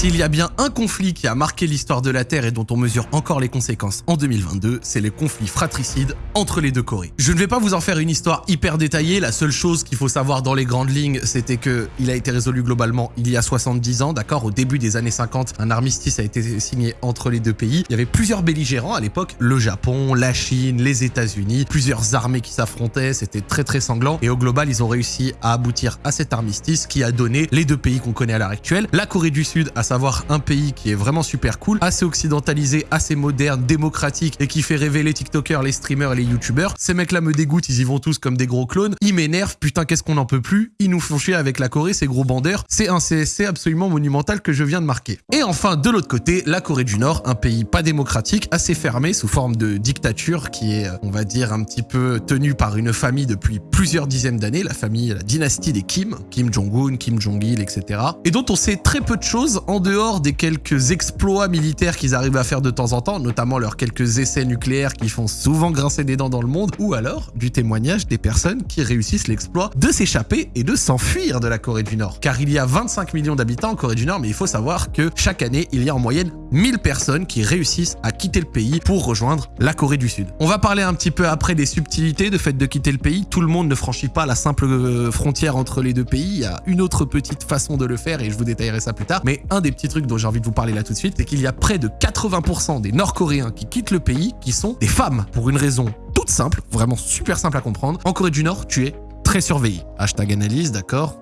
S'il y a bien un conflit qui a marqué l'histoire de la Terre et dont on mesure encore les conséquences en 2022, c'est le conflit fratricide entre les deux Corées. Je ne vais pas vous en faire une histoire hyper détaillée, la seule chose qu'il faut savoir dans les grandes lignes, c'était que il a été résolu globalement il y a 70 ans, d'accord? Au début des années 50, un armistice a été signé entre les deux pays. Il y avait plusieurs belligérants à l'époque, le Japon, la Chine, les États-Unis, plusieurs armées qui s'affrontaient, c'était très très sanglant et au global, ils ont réussi à aboutir à cet armistice qui a donné les deux pays qu'on connaît à l'heure actuelle. La Corée du Sud, à savoir un pays qui est vraiment super cool, assez occidentalisé, assez moderne, démocratique et qui fait rêver les TikTokers, les streamers et les YouTubers. Ces mecs-là me dégoûtent, ils y vont tous comme des gros clones. Ils m'énervent, putain, qu'est-ce qu'on en peut plus? Ils nous font chier avec la Corée, ces gros bandeurs. C'est un CSC absolument monumental que je viens de marquer. Et enfin, de l'autre côté, la Corée du Nord, un pays pas démocratique, assez fermé, sous forme de dictature, qui est, on va dire, un petit peu tenu par une famille depuis plusieurs dizaines d'années, la famille, la dynastie des Kim, Kim Jong-un, Kim Jong-il, etc. Et dont on sait très peu de choses en dehors des quelques exploits militaires qu'ils arrivent à faire de temps en temps, notamment leurs quelques essais nucléaires qui font souvent grincer des dents dans le monde, ou alors du témoignage des personnes qui réussissent l'exploit de s'échapper et de s'enfuir de la Corée du Nord. Car il y a 25 millions d'habitants en Corée du Nord, mais il faut savoir que chaque année, il y a en moyenne 1000 personnes qui réussissent à quitter le pays pour rejoindre la Corée du Sud. On va parler un petit peu après des subtilités de fait de quitter le pays. Tout le monde ne franchit pas la simple euh, frontière entre les deux pays. Il y a une autre petite façon de le faire et je vous détaillerai ça plus tard. Mais un des petits trucs dont j'ai envie de vous parler là tout de suite, c'est qu'il y a près de 80% des Nord-Coréens qui quittent le pays qui sont des femmes pour une raison toute simple, vraiment super simple à comprendre. En Corée du Nord, tu es très surveillé. Hashtag analyse, d'accord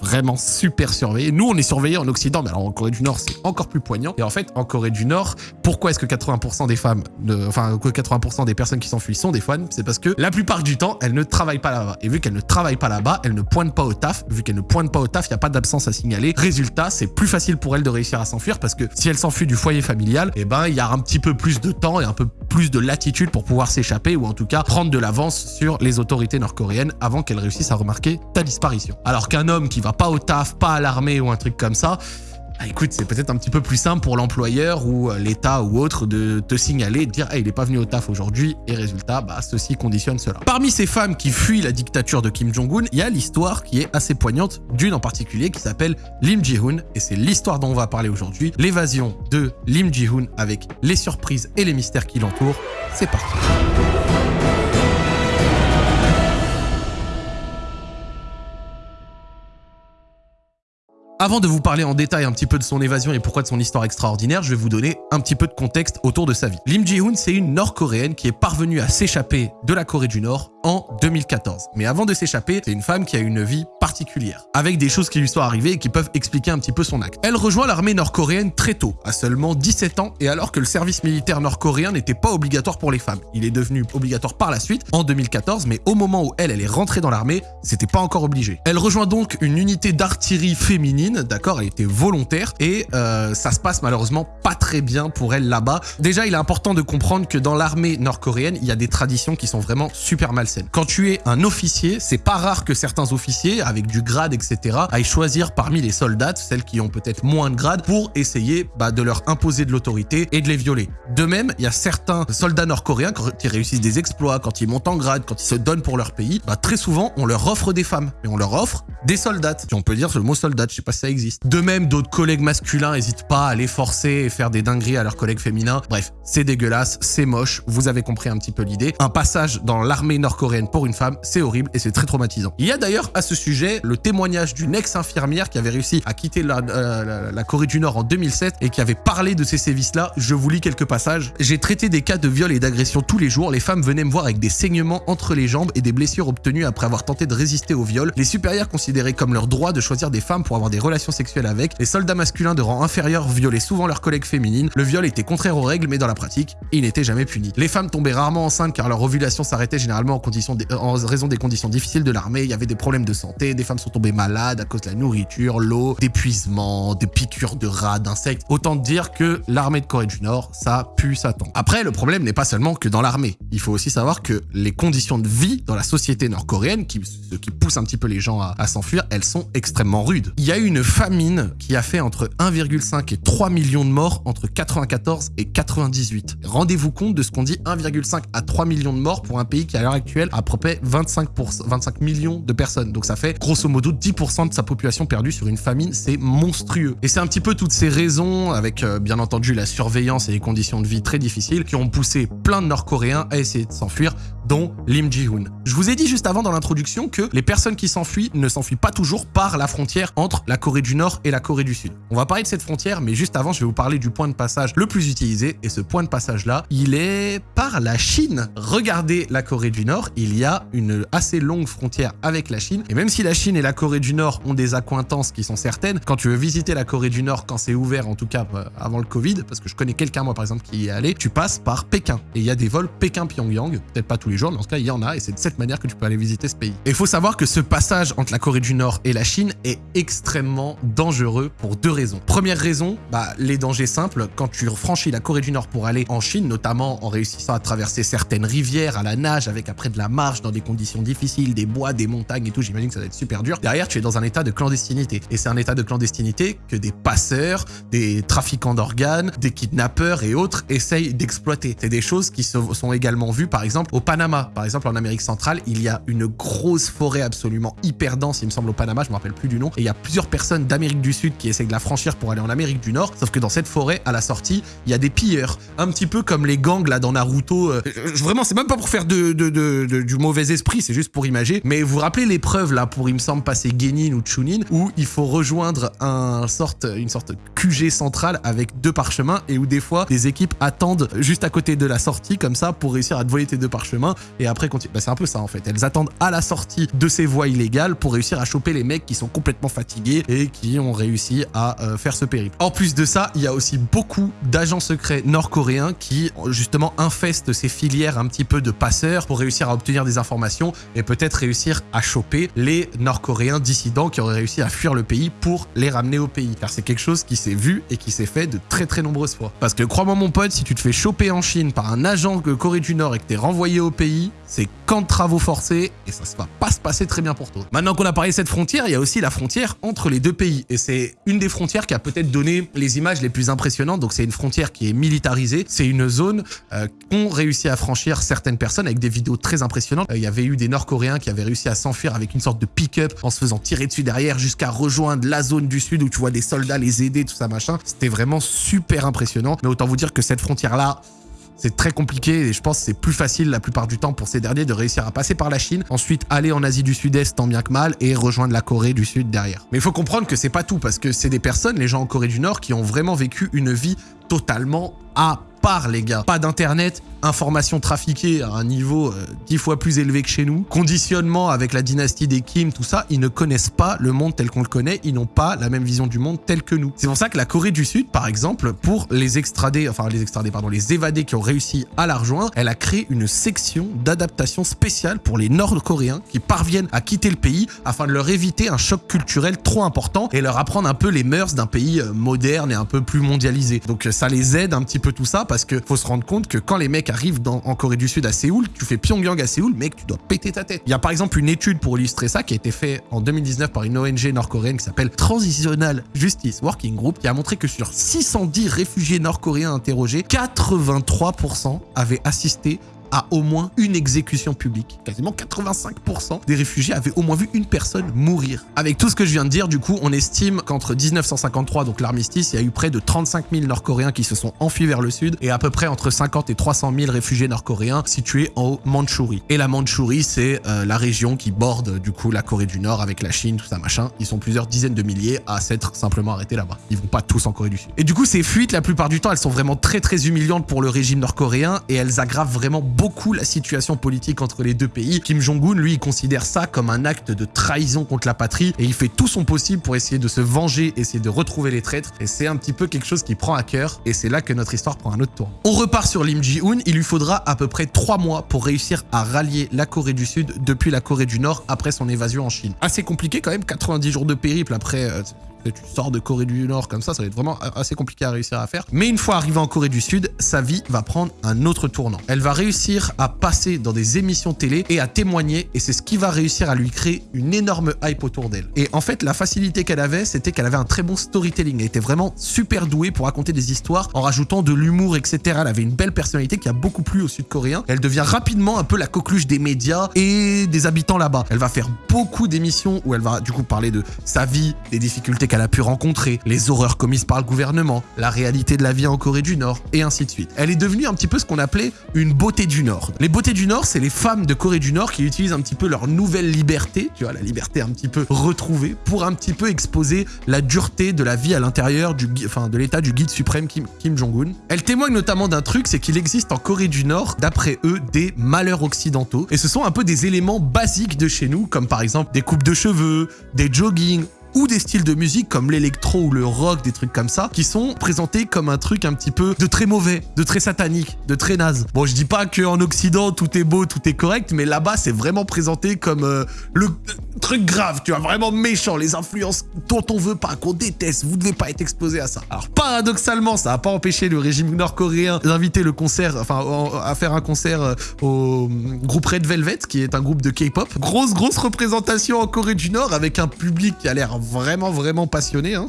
vraiment super surveillé. Nous, on est surveillés en Occident, mais alors en Corée du Nord, c'est encore plus poignant. Et en fait, en Corée du Nord, pourquoi est-ce que 80% des femmes, enfin, que 80% des personnes qui s'enfuient sont des femmes? C'est parce que la plupart du temps, elles ne travaillent pas là-bas. Et vu qu'elles ne travaillent pas là-bas, elles ne pointent pas au taf. Vu qu'elles ne pointent pas au taf, il n'y a pas d'absence à signaler. Résultat, c'est plus facile pour elles de réussir à s'enfuir parce que si elles s'enfuient du foyer familial, eh ben, il y a un petit peu plus de temps et un peu plus de latitude pour pouvoir s'échapper ou en tout cas prendre de l'avance sur les autorités nord-coréennes avant qu'elles réussissent à remarquer ta disparition. Alors qu'un homme qui va pas au taf, pas à l'armée ou un truc comme ça, ah, écoute, c'est peut-être un petit peu plus simple pour l'employeur ou euh, l'État ou autre de te signaler, de dire il est pas venu au taf aujourd'hui et résultat, bah, ceci conditionne cela. Parmi ces femmes qui fuient la dictature de Kim Jong-un, il y a l'histoire qui est assez poignante d'une en particulier qui s'appelle Lim Ji-hoon et c'est l'histoire dont on va parler aujourd'hui, l'évasion de Lim Ji-hoon avec les surprises et les mystères qui l'entourent. C'est parti. Avant de vous parler en détail un petit peu de son évasion et pourquoi de son histoire extraordinaire, je vais vous donner un petit peu de contexte autour de sa vie. Lim Ji-hoon, c'est une nord-coréenne qui est parvenue à s'échapper de la Corée du Nord en 2014. Mais avant de s'échapper, c'est une femme qui a une vie particulière, avec des choses qui lui sont arrivées et qui peuvent expliquer un petit peu son acte. Elle rejoint l'armée nord-coréenne très tôt, à seulement 17 ans, et alors que le service militaire nord-coréen n'était pas obligatoire pour les femmes. Il est devenu obligatoire par la suite, en 2014, mais au moment où elle, elle est rentrée dans l'armée, c'était pas encore obligé. Elle rejoint donc une unité d'artillerie féminine, d'accord, elle était volontaire, et euh, ça se passe malheureusement pas très bien pour elle là-bas. Déjà, il est important de comprendre que dans l'armée nord-coréenne, il y a des traditions qui sont vraiment super malsaines. Quand tu es un officier, c'est pas rare que certains officiers, avec du grade, etc., aillent choisir parmi les soldats, celles qui ont peut-être moins de grade, pour essayer bah, de leur imposer de l'autorité et de les violer. De même, il y a certains soldats nord-coréens, quand ils réussissent des exploits, quand ils montent en grade, quand ils se donnent pour leur pays, bah, très souvent, on leur offre des femmes. Et on leur offre des soldats. Si on peut dire le mot soldat, je sais pas si ça existe. De même, d'autres collègues masculins n'hésitent pas à les forcer et faire des dingueries à leurs collègues féminins. Bref, c'est dégueulasse, c'est moche, vous avez compris un petit peu l'idée. Un passage dans l'armée nord-coréenne pour une femme, c'est horrible et c'est très traumatisant. Il y a d'ailleurs à ce sujet le témoignage d'une ex-infirmière qui avait réussi à quitter euh, la, Corée du Nord en 2007 et qui avait parlé de ces sévices-là. Je vous lis quelques passages. J'ai traité des cas de viol et d'agression tous les jours. Les femmes venaient me voir avec des saignements entre les jambes et des blessures obtenues après avoir tenté de résister au viol. Les supérieurs considéraient comme leur droit de choisir des femmes pour avoir des relations sexuelles avec. Les soldats masculins de rang inférieur violaient souvent leurs collègues féminines. Le viol était contraire aux règles, mais dans la pratique, il n'était jamais puni. Les femmes tombaient rarement enceintes car leur ovulation s'arrêtait généralement en conditions en raison des conditions difficiles de l'armée, il y avait des problèmes de santé, des femmes sont tombées malades à cause de la nourriture, l'eau, d'épuisement, des piqûres de rats, d'insectes. Autant dire que l'armée de Corée du Nord, ça pue sa tombe. Après, le problème n'est pas seulement que dans l'armée. Il faut aussi savoir que les conditions de vie dans la société nord-coréenne, ce qui pousse un petit peu les gens à, à s'enfuir, elles sont extrêmement rudes. Il y a eu une famine qui a fait entre 1,5 et 3 millions de morts entre 94 et 98. Rendez-vous compte de ce qu'on dit 1,5 à 3 millions de morts pour un pays qui à l'heure actuelle à peu près 25, 25 millions de personnes. Donc ça fait grosso modo 10% de sa population perdue sur une famine. C'est monstrueux. Et c'est un petit peu toutes ces raisons, avec euh, bien entendu la surveillance et les conditions de vie très difficiles, qui ont poussé plein de Nord-Coréens à essayer de s'enfuir dont Lim Ji-hoon. Je vous ai dit juste avant dans l'introduction que les personnes qui s'enfuient ne s'enfuient pas toujours par la frontière entre la Corée du Nord et la Corée du Sud. On va parler de cette frontière, mais juste avant, je vais vous parler du point de passage le plus utilisé, et ce point de passage-là, il est par la Chine. Regardez la Corée du Nord, il y a une assez longue frontière avec la Chine, et même si la Chine et la Corée du Nord ont des accointances qui sont certaines, quand tu veux visiter la Corée du Nord, quand c'est ouvert, en tout cas euh, avant le Covid, parce que je connais quelqu'un, moi par exemple, qui y est allé, tu passes par Pékin, et il y a des vols Pékin-Pyongyang, peut-être pas tous les jours, mais en tout cas, il y en a, et c'est de cette manière que tu peux aller visiter ce pays. Et il faut savoir que ce passage entre la Corée du Nord et la Chine est extrêmement dangereux pour deux raisons. Première raison, bah, les dangers simples, quand tu franchis la Corée du Nord pour aller en Chine, notamment en réussissant à traverser certaines rivières à la nage, avec après de la marche dans des conditions difficiles, des bois, des montagnes et tout, j'imagine que ça va être super dur. Derrière, tu es dans un état de clandestinité. Et c'est un état de clandestinité que des passeurs, des trafiquants d'organes, des kidnappeurs et autres essayent d'exploiter. C'est des choses qui sont également vues, par exemple, au Panama. Par exemple, en Amérique centrale, il y a une grosse forêt absolument hyper dense, il me semble, au Panama, je me rappelle plus du nom, et il y a plusieurs personnes d'Amérique du Sud qui essaient de la franchir pour aller en Amérique du Nord, sauf que dans cette forêt, à la sortie, il y a des pilleurs, un petit peu comme les gangs là dans Naruto. Euh, vraiment, c'est même pas pour faire du mauvais esprit, c'est juste pour imager. Mais vous vous rappelez l'épreuve là pour, il me semble, passer Genin ou Chunin, où il faut rejoindre un sorte, une sorte QG central avec deux parchemins et où des fois des équipes attendent juste à côté de la sortie comme ça pour réussir à te voler tes deux parchemins et après. Bah, c'est un peu ça en fait. Elles attendent à la sortie de ces voies illégales pour réussir à choper les mecs qui sont complètement fatigués et qui ont réussi à euh, faire ce périple. En plus de ça, il y a aussi beaucoup d'agents secrets nord-coréens qui justement infestent ces filières un petit peu de passeurs pour réussir à obtenir des informations et peut-être réussir à choper les nord-coréens dissidents qui auraient réussi à fuir le pays pour les ramener au pays. Car c'est quelque chose qui s'est vu et qui s'est fait de très très nombreuses fois. Parce que crois-moi mon pote, si tu te fais choper en Chine par un agent de Corée du Nord et que t'es renvoyé au pays, c'est camp de travaux forcés et ça se va pas se passer très bien pour toi. Maintenant qu'on a parlé de cette frontière, il y a aussi la frontière entre les deux pays et c'est une des frontières qui a peut-être donné les images les plus impressionnantes. Donc c'est une frontière qui est militarisée, c'est une zone euh, qu'ont réussi à franchir certaines personnes avec des vidéos très impressionnantes. Euh, il y avait eu des Nord-Coréens qui avaient réussi à s'enfuir avec une sorte de pick-up en se faisant tirer dessus derrière jusqu'à rejoindre la zone du sud où tu vois des soldats les aider, tout ça machin. C'était vraiment super impressionnant. Mais autant vous dire que cette frontière-là, c'est très compliqué et je pense que c'est plus facile la plupart du temps pour ces derniers de réussir à passer par la Chine, ensuite aller en Asie du Sud-Est tant bien que mal et rejoindre la Corée du Sud derrière. Mais il faut comprendre que c'est pas tout parce que c'est des personnes, les gens en Corée du Nord, qui ont vraiment vécu une vie totalement à part les gars. Pas d'internet, information trafiquée à un niveau euh, dix fois plus élevé que chez nous, conditionnement avec la dynastie des Kim, tout ça, ils ne connaissent pas le monde tel qu'on le connaît, ils n'ont pas la même vision du monde tel que nous. C'est pour ça que la Corée du Sud, par exemple, pour les extradés, enfin les extradés, pardon, les évadés qui ont réussi à la rejoindre, elle a créé une section d'adaptation spéciale pour les Nord-Coréens qui parviennent à quitter le pays afin de leur éviter un choc culturel trop important et leur apprendre un peu les mœurs d'un pays euh, moderne et un peu plus mondialisé. Donc ça les aide un petit peu tout ça parce que faut se rendre compte que quand les mecs arrive en Corée du Sud à Séoul, tu fais Pyongyang à Séoul, mec, tu dois péter ta tête. Il y a par exemple une étude pour illustrer ça qui a été faite en 2019 par une ONG nord-coréenne qui s'appelle Transitional Justice Working Group qui a montré que sur 610 réfugiés nord-coréens interrogés, 83% avaient assisté à au moins une exécution publique. Quasiment 85% des réfugiés avaient au moins vu une personne mourir. Avec tout ce que je viens de dire, du coup, on estime qu'entre 1953, donc l'armistice, il y a eu près de 35 000 Nord-Coréens qui se sont enfuis vers le sud et à peu près entre 50 et 300 000 réfugiés nord-coréens situés en Mandchourie. Et la Mandchourie, c'est euh, la région qui borde du coup la Corée du Nord avec la Chine, tout ça machin. Ils sont plusieurs dizaines de milliers à s'être simplement arrêtés là-bas. Ils vont pas tous en Corée du Sud. Et du coup, ces fuites, la plupart du temps, elles sont vraiment très très humiliantes pour le régime nord-coréen et elles aggravent vraiment beaucoup la situation politique entre les deux pays. Kim Jong-un, lui, considère ça comme un acte de trahison contre la patrie et il fait tout son possible pour essayer de se venger, essayer de retrouver les traîtres. Et c'est un petit peu quelque chose qui prend à cœur et c'est là que notre histoire prend un autre tour. On repart sur Lim Ji-hoon. Il lui faudra à peu près trois mois pour réussir à rallier la Corée du Sud depuis la Corée du Nord après son évasion en Chine. Assez compliqué quand même, 90 jours de périple après... Euh, Tu sors de Corée du Nord comme ça, ça va être vraiment assez compliqué à réussir à faire. Mais une fois arrivé en Corée du Sud, sa vie va prendre un autre tournant. Elle va réussir à passer dans des émissions télé et à témoigner et c'est ce qui va réussir à lui créer une énorme hype autour d'elle. Et en fait, la facilité qu'elle avait, c'était qu'elle avait un très bon storytelling. Elle était vraiment super douée pour raconter des histoires en rajoutant de l'humour, etc. Elle avait une belle personnalité qui a beaucoup plu aux Sud-Coréens. Elle devient rapidement un peu la coqueluche des médias et des habitants là-bas. Elle va faire beaucoup d'émissions où elle va du coup parler de sa vie, des difficultés qu'elle a pu rencontrer, les horreurs commises par le gouvernement, la réalité de la vie en Corée du Nord et ainsi de suite. Elle est devenue un petit peu ce qu'on appelait une beauté Les beautés du Nord, c'est les femmes de Corée du Nord qui utilisent un petit peu leur nouvelle liberté, tu vois, la liberté un petit peu retrouvée, pour un petit peu exposer la dureté de la vie à l'intérieur du, enfin, de l'état du guide suprême Kim, Kim Jong-un. Elle témoigne notamment d'un truc, c'est qu'il existe en Corée du Nord, d'après eux, des malheurs occidentaux. Et ce sont un peu des éléments basiques de chez nous, comme par exemple des coupes de cheveux, des joggings ou des styles de musique comme l'électro ou le rock, des trucs comme ça, qui sont présentés comme un truc un petit peu de très mauvais, de très satanique, de très naze. Bon, je dis pas qu'en Occident, tout est beau, tout est correct, mais là-bas, c'est vraiment présenté comme euh, le truc grave, tu vois, vraiment méchant, les influences dont on veut pas, qu'on déteste, vous devez pas être exposé à ça. Alors, paradoxalement, ça a pas empêché le régime nord-coréen d'inviter le concert, enfin, à faire un concert euh, au groupe Red Velvet, qui est un groupe de K-pop. Grosse, grosse représentation en Corée du Nord avec un public qui a l'air vraiment, vraiment passionné. Hein.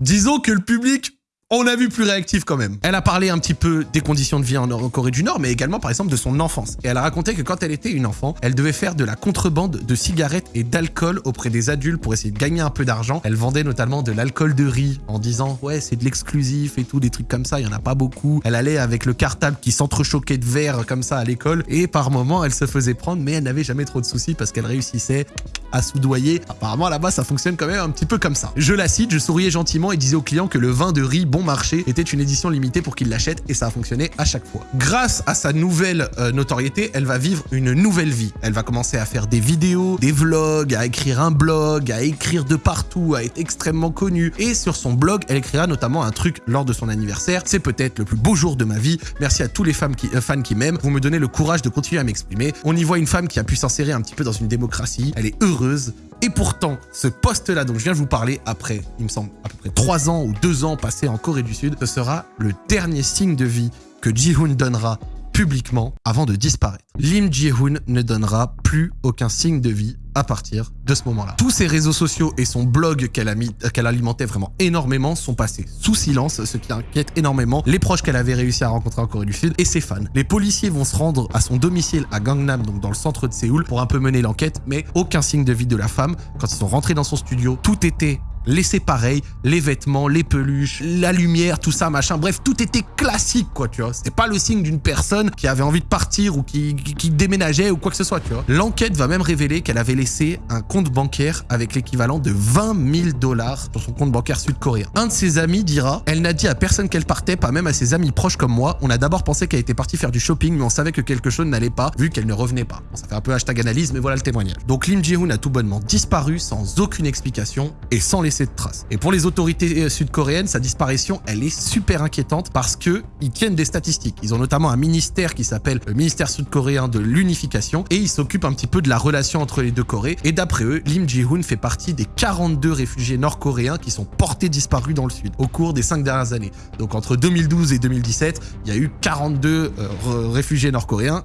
Disons que le public on a vu plus réactif quand même. Elle a parlé un petit peu des conditions de vie en, Corée du Nord, mais également par exemple de son enfance. Et elle a raconté que quand elle était une enfant, elle devait faire de la contrebande de cigarettes et d'alcool auprès des adultes pour essayer de gagner un peu d'argent. Elle vendait notamment de l'alcool de riz en disant ouais c'est de l'exclusif et tout, des trucs comme ça, il y en a pas beaucoup. Elle allait avec le cartable qui s'entrechoquait de verre comme ça à l'école et par moments elle se faisait prendre mais elle n'avait jamais trop de soucis parce qu'elle réussissait à soudoyer. Apparemment là-bas ça fonctionne quand même un petit peu comme ça. Je la cite, je souriais gentiment et disais aux clients que le vin de riz bon marché était une édition limitée pour qu'il l'achète et ça a fonctionné à chaque fois. Grâce à sa nouvelle euh, notoriété, elle va vivre une nouvelle vie. Elle va commencer à faire des vidéos, des vlogs, à écrire un blog, à écrire de partout, à être extrêmement connue. Et sur son blog, elle écrira notamment un truc lors de son anniversaire. C'est peut-être le plus beau jour de ma vie. Merci à tous les euh, fans qui m'aiment. Vous me donnez le courage de continuer à m'exprimer. On y voit une femme qui a pu s'insérer un petit peu dans une démocratie. Elle est heureuse. Et pourtant, ce poste-là dont je viens de vous parler, après, il me semble, à peu près 3 ans ou 2 ans passés en Corée du Sud, ce sera le dernier signe de vie que Ji-hoon donnera publiquement avant de disparaître. Lim Ji-hoon ne donnera plus aucun signe de vie à partir de ce moment-là. Tous ses réseaux sociaux et son blog qu'elle alimentait vraiment énormément sont passés sous silence, ce qui inquiète énormément les proches qu'elle avait réussi à rencontrer en Corée du Sud et ses fans. Les policiers vont se rendre à son domicile à Gangnam, donc dans le centre de Séoul, pour un peu mener l'enquête, mais aucun signe de vie de la femme. Quand ils sont rentrés dans son studio, tout était laissé pareil, les vêtements, les peluches, la lumière, tout ça, machin. Bref, tout était classique, quoi, tu vois. C'était pas le signe d'une personne qui avait envie de partir ou qui, déménageait ou quoi que ce soit, tu vois. L'enquête va même révéler qu'elle avait laissé un compte bancaire avec l'équivalent de 20 000 dollars sur son compte bancaire sud-coréen. Un de ses amis dira, elle n'a dit à personne qu'elle partait, pas même à ses amis proches comme moi. On a d'abord pensé qu'elle était partie faire du shopping, mais on savait que quelque chose n'allait pas, vu qu'elle ne revenait pas. Ça fait un peu hashtag analyse, mais voilà le témoignage. Donc Lim Ji-hoon a tout bonnement disparu sans aucune explication et sans laisser de traces. Et pour les autorités euh, sud-coréennes, sa disparition, elle est super inquiétante parce que ils tiennent des statistiques. Ils ont notamment un ministère qui s'appelle le ministère sud-coréen de l'unification et ils s'occupent un petit peu de la relation entre les deux Corées. Et d'après eux, Lim Ji-hoon fait partie des 42 réfugiés nord-coréens qui sont portés disparus dans le sud au cours des 5 dernières années. Donc entre 2012 et 2017, il y a eu 42 euh, réfugiés nord-coréens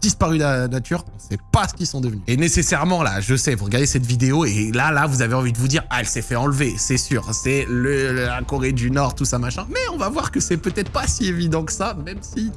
disparu de la nature, on sait pas ce qu'ils sont devenus. Et nécessairement, là, je sais, vous regardez cette vidéo et là, là, vous avez envie de vous dire, ah, elle s'est fait enlever, c'est sûr, c'est la Corée du Nord, tout ça, machin. Mais on va voir que c'est peut-être pas si évident que ça, même si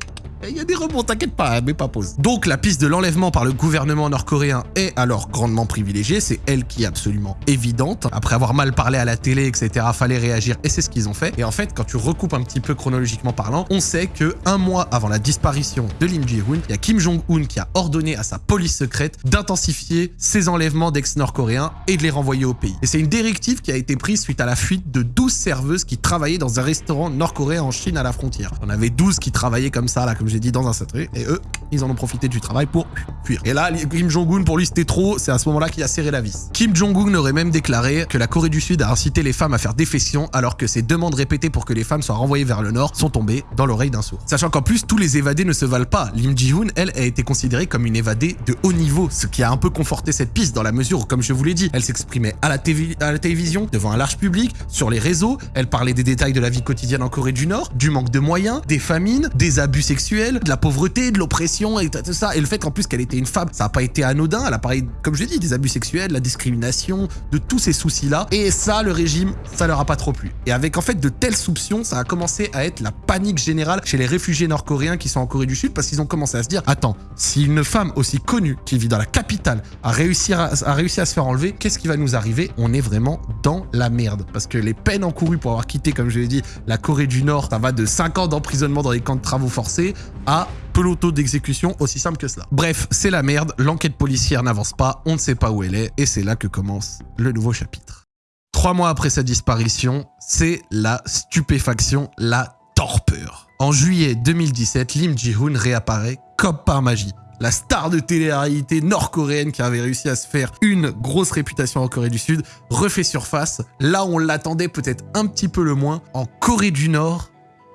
il y a des rebonds, t'inquiète pas, mais pas pause. Donc la piste de l'enlèvement par le gouvernement nord-coréen est alors grandement privilégiée, c'est elle qui est absolument évidente. Après avoir mal parlé à la télé, etc., fallait réagir et c'est ce qu'ils ont fait. Et en fait, quand tu recoupes un petit peu chronologiquement parlant, on sait que un mois avant la disparition de Lim Ji-hoon, il y a Kim Jong-un qui a ordonné à sa police secrète d'intensifier ses enlèvements d'ex-nord-coréens et de les renvoyer au pays. Et c'est une directive qui a été prise suite à la fuite de 12 serveuses qui travaillaient dans un restaurant nord-coréen en Chine à la frontière. On avait 12 qui travaillaient comme ça, là, comme j'ai dit, dans un sacré. Et eux, ils en ont profité du travail pour fuir. Et là, Kim Jong-un, pour lui, c'était trop. C'est à ce moment-là qu'il a serré la vis. Kim Jong-un aurait même déclaré que la Corée du Sud a incité les femmes à faire défection alors que ses demandes répétées pour que les femmes soient renvoyées vers le nord sont tombées dans l'oreille d'un sourd. Sachant qu'en plus, tous les évadés ne se valent pas. Lim Ji-hoon, elle, a été considérée comme une évadée de haut niveau, ce qui a un peu conforté cette piste dans la mesure où, comme je vous l'ai dit, elle s'exprimait à, à la télévision, devant un large public, sur les réseaux, elle parlait des détails de la vie quotidienne en Corée du Nord, du manque de moyens, des famines, des abus sexuels, de la pauvreté, de l'oppression et tout ça. Et le fait qu'en plus qu'elle était une femme, ça n'a pas été anodin. Elle a parlé, comme je l'ai dit, des abus sexuels, la discrimination, de tous ces soucis-là. Et ça, le régime, ça leur a pas trop plu. Et avec en fait de telles soupçons, ça a commencé à être la panique générale chez les réfugiés nord-coréens qui sont en Corée du Sud parce qu'ils ont commencé à se dire, attends, si une femme aussi connue qui vit dans la capitale a réussi à, a réussi à se faire enlever, qu'est-ce qui va nous arriver? On est vraiment dans la merde. Parce que les peines encourues pour avoir quitté, comme je l'ai dit, la Corée du Nord, ça va de 5 ans d'emprisonnement dans les camps de travaux forcés à peloton d'exécution, aussi simple que cela. Bref, c'est la merde, l'enquête policière n'avance pas, on ne sait pas où elle est, et c'est là que commence le nouveau chapitre. Trois mois après sa disparition, c'est la stupéfaction, la torpeur. En juillet 2017, Lim Ji-hoon réapparaît comme par magie. La star de télé-réalité nord-coréenne qui avait réussi à se faire une grosse réputation en Corée du Sud refait surface, là on l'attendait peut-être un petit peu le moins, en Corée du Nord,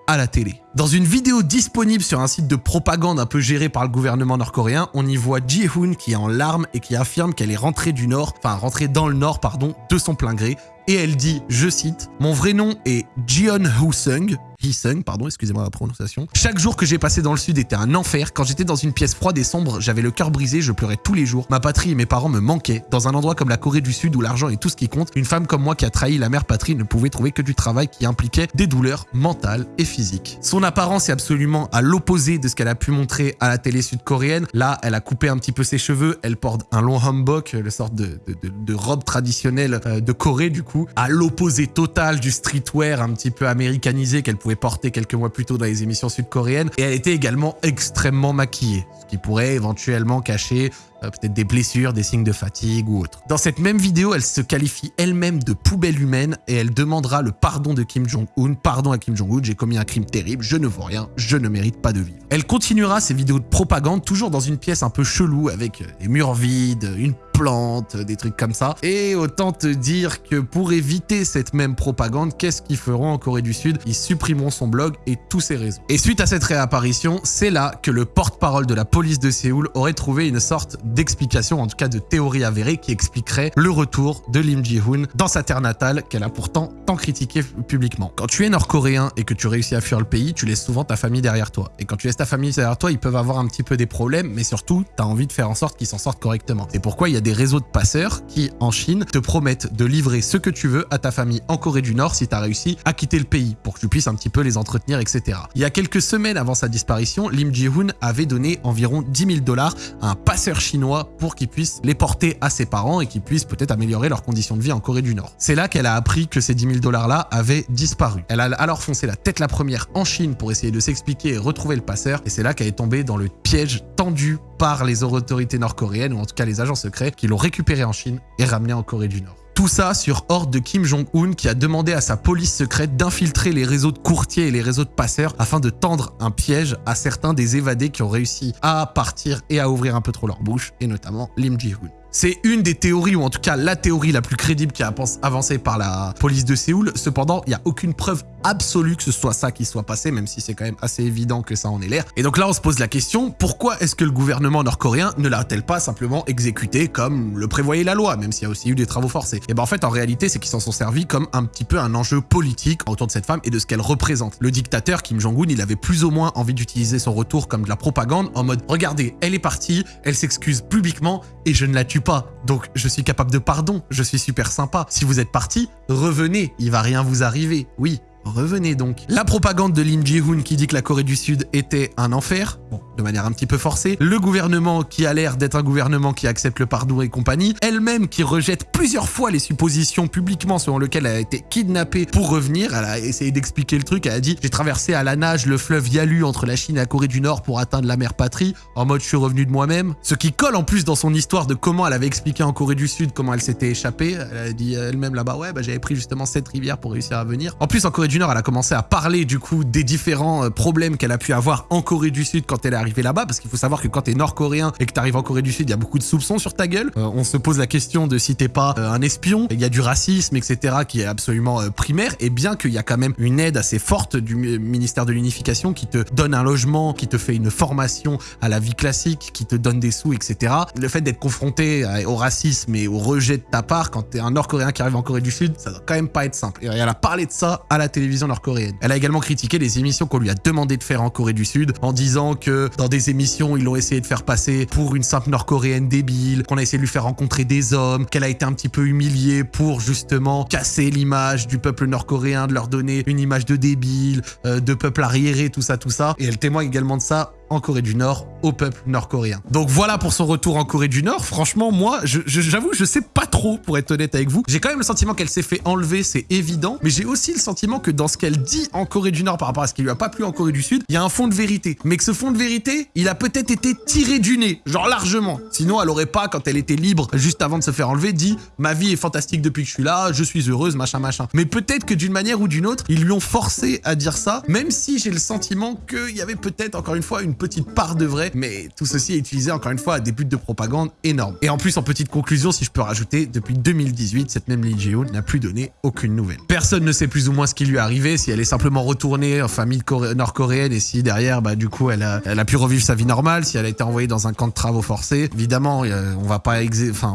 à la télé. Dans une vidéo disponible sur un site de propagande un peu géré par le gouvernement nord-coréen, on y voit Ji-hoon qui est en larmes et qui affirme qu'elle est rentrée du nord, enfin rentrée dans le nord, pardon, de son plein gré. Et elle dit, je cite, « Mon vrai nom est Jeon Hoo-sung, Hee-sung, pardon, excusez-moi la prononciation. Chaque jour que j'ai passé dans le sud était un enfer. Quand j'étais dans une pièce froide et sombre, j'avais le cœur brisé, je pleurais tous les jours. Ma patrie et mes parents me manquaient. Dans un endroit comme la Corée du Sud où l'argent est tout ce qui compte, une femme comme moi qui a trahi la mère patrie ne pouvait trouver que du travail qui impliquait des douleurs mentales et physiques. Son apparence est absolument à l'opposé de ce qu'elle a pu montrer à la télé sud-coréenne. Là, elle a coupé un petit peu ses cheveux, elle porte un long hanbok, le sorte de, de robe traditionnelle euh, de Corée du coup, à l'opposé total du streetwear un petit peu américanisé qu'elle pouvait porter quelques mois plus tôt dans les émissions sud-coréennes. Et elle était également extrêmement maquillée, ce qui pourrait éventuellement cacher peut-être des blessures, des signes de fatigue ou autre. Dans cette même vidéo, elle se qualifie elle-même de poubelle humaine et elle demandera le pardon de Kim Jong-un. Pardon à Kim Jong-un, j'ai commis un crime terrible, je ne vaux rien, je ne mérite pas de vivre. Elle continuera ses vidéos de propagande toujours dans une pièce un peu chelou avec des murs vides, une plantes, des trucs comme ça. Et autant te dire que pour éviter cette même propagande, qu'est-ce qu'ils feront en Corée du Sud? Ils supprimeront son blog et tous ses réseaux. Et suite à cette réapparition, c'est là que le porte-parole de la police de Séoul aurait trouvé une sorte d'explication, en tout cas de théorie avérée, qui expliquerait le retour de Lim Ji-hoon dans sa terre natale qu'elle a pourtant tant critiqué publiquement. Quand tu es nord-coréen et que tu réussis à fuir le pays, tu laisses souvent ta famille derrière toi. Et quand tu laisses ta famille derrière toi, ils peuvent avoir un petit peu des problèmes, mais surtout, tu as envie de faire en sorte qu'ils s'en sortent correctement. C'est pourquoi il y a des réseaux de passeurs qui, en Chine, te promettent de livrer ce que tu veux à ta famille en Corée du Nord si tu as réussi à quitter le pays pour que tu puisses un petit peu les entretenir, etc. Il y a quelques semaines avant sa disparition, Lim Ji-hoon avait donné environ 10 000 dollars à un passeur chinois pour qu'il puisse les porter à ses parents et qu'il puisse peut-être améliorer leurs conditions de vie en Corée du Nord. C'est là qu'elle a appris que ces 10 000 dollars-là avaient disparu. Elle a alors foncé la tête la première en Chine pour essayer de s'expliquer et retrouver le passeur, et c'est là qu'elle est tombée dans le piège tendu par les autorités nord-coréennes, ou en tout cas les agents secrets, qui l'ont récupéré en Chine et ramené en Corée du Nord. Tout ça sur ordre de Kim Jong-un qui a demandé à sa police secrète d'infiltrer les réseaux de courtiers et les réseaux de passeurs afin de tendre un piège à certains des évadés qui ont réussi à partir et à ouvrir un peu trop leur bouche, et notamment Lim Ji-hoon. C'est une des théories, ou en tout cas la théorie la plus crédible qui a avancé par la police de Séoul. Cependant, il n'y a aucune preuve absolue que ce soit ça qui soit passé, même si c'est quand même assez évident que ça en est l'air. Et donc là, on se pose la question, pourquoi est-ce que le gouvernement nord-coréen ne l'a-t-elle pas simplement exécuté comme le prévoyait la loi, même s'il y a aussi eu des travaux forcés? Et ben en fait, en réalité, c'est qu'ils s'en sont servis comme un petit peu un enjeu politique autour de cette femme et de ce qu'elle représente. Le dictateur Kim Jong-un, il avait plus ou moins envie d'utiliser son retour comme de la propagande en mode, regardez, elle est partie, elle s'excuse publiquement et je ne la tue pas. Donc je suis capable de pardon, je suis super sympa. Si vous êtes parti, revenez, il va rien vous arriver. Oui, revenez donc. La propagande de Lim Ji-hoon qui dit que la Corée du Sud était un enfer, bon, de manière un petit peu forcée, le gouvernement qui a l'air d'être un gouvernement qui accepte le pardon et compagnie, elle-même qui rejette plusieurs fois les suppositions publiquement selon lesquelles elle a été kidnappée pour revenir, elle a essayé d'expliquer le truc, elle a dit « j'ai traversé à la nage le fleuve Yalu entre la Chine et la Corée du Nord pour atteindre la mer patrie, en mode je suis revenu de moi-même », ce qui colle en plus dans son histoire de comment elle avait expliqué en Corée du Sud comment elle s'était échappée, elle a dit elle-même là-bas « ouais bah j'avais pris justement cette rivière pour réussir à venir ». En plus en Corée du elle a commencé à parler du coup des différents euh, problèmes qu'elle a pu avoir en Corée du Sud quand elle est arrivée là-bas, parce qu'il faut savoir que quand t'es nord-coréen et que t'arrives en Corée du Sud, il y a beaucoup de soupçons sur ta gueule. Euh, on se pose la question de si t'es pas euh, un espion, il y a du racisme, etc., qui est absolument primaire, et bien qu'il y a quand même une aide assez forte du mi- ministère de l'Unification qui te donne un logement, qui te fait une formation à la vie classique, qui te donne des sous, etc. Le fait d'être confronté au racisme et au rejet de ta part quand t'es un nord-coréen qui arrive en Corée du Sud, ça doit quand même pas être simple. Et elle a parlé de ça à la télévision nord-coréenne. Elle a également critiqué les émissions qu'on lui a demandé de faire en Corée du Sud en disant que dans des émissions, ils l'ont essayé de faire passer pour une simple nord-coréenne débile, qu'on a essayé de lui faire rencontrer des hommes, qu'elle a été un petit peu humiliée pour justement casser l'image du peuple nord-coréen, de leur donner une image de débile, euh, de peuple arriéré, tout ça, tout ça. Et elle témoigne également de ça en Corée du Nord au peuple nord-coréen. Donc voilà pour son retour en Corée du Nord. Franchement, moi, je- je- j'avoue, je, sais pas trop, pour être honnête avec vous. J'ai quand même le sentiment qu'elle s'est fait enlever, c'est évident. Mais j'ai aussi le sentiment que dans ce qu'elle dit en Corée du Nord par rapport à ce qui lui a pas plu en Corée du Sud, il y a un fond de vérité. Mais que ce fond de vérité, il a peut-être été tiré du nez, genre largement. Sinon, elle aurait pas, quand elle était libre, juste avant de se faire enlever, dit ma vie est fantastique depuis que je suis là, je suis heureuse, machin, machin. Mais peut-être que d'une manière ou d'une autre, ils lui ont forcé à dire ça, même si j'ai le sentiment qu'il y avait peut-être encore une fois une petite part de vrai, mais tout ceci est utilisé encore une fois à des buts de propagande énormes. Et en plus, en petite conclusion, si je peux rajouter, depuis 2018, cette même Lee Jae-hoon n'a plus donné aucune nouvelle. Personne ne sait plus ou moins ce qui lui est arrivé, si elle est simplement retournée en famille coré- nord-coréenne et si derrière, bah du coup, elle a, pu revivre sa vie normale, si elle a été envoyée dans un camp de travaux forcés. Évidemment, euh, on va pas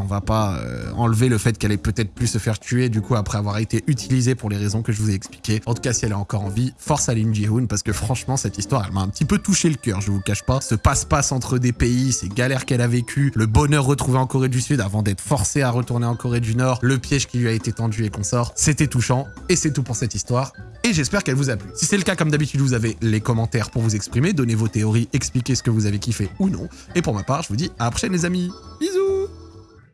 va pas euh, enlever le fait qu'elle ait peut-être pu se faire tuer du coup après avoir été utilisée pour les raisons que je vous ai expliquées. En tout cas, si elle est encore en vie, force à Lim Ji-hoon parce que franchement, cette histoire, elle m'a un petit peu touché le cœur, je vous cache pas. Ce passe-passe entre des pays, ces galères qu'elle a vécues, le bonheur retrouvé en Corée du Sud avant d'être forcée à retourner en Corée du Nord, le piège qui lui a été tendu et consort, c'était touchant. Et c'est tout pour cette histoire. Et j'espère qu'elle vous a plu. Si c'est le cas, comme d'habitude, vous avez les commentaires pour vous exprimer, donner vos théories, expliquer ce que vous avez kiffé ou non. Et pour ma part, je vous dis à la prochaine les amis. Bisous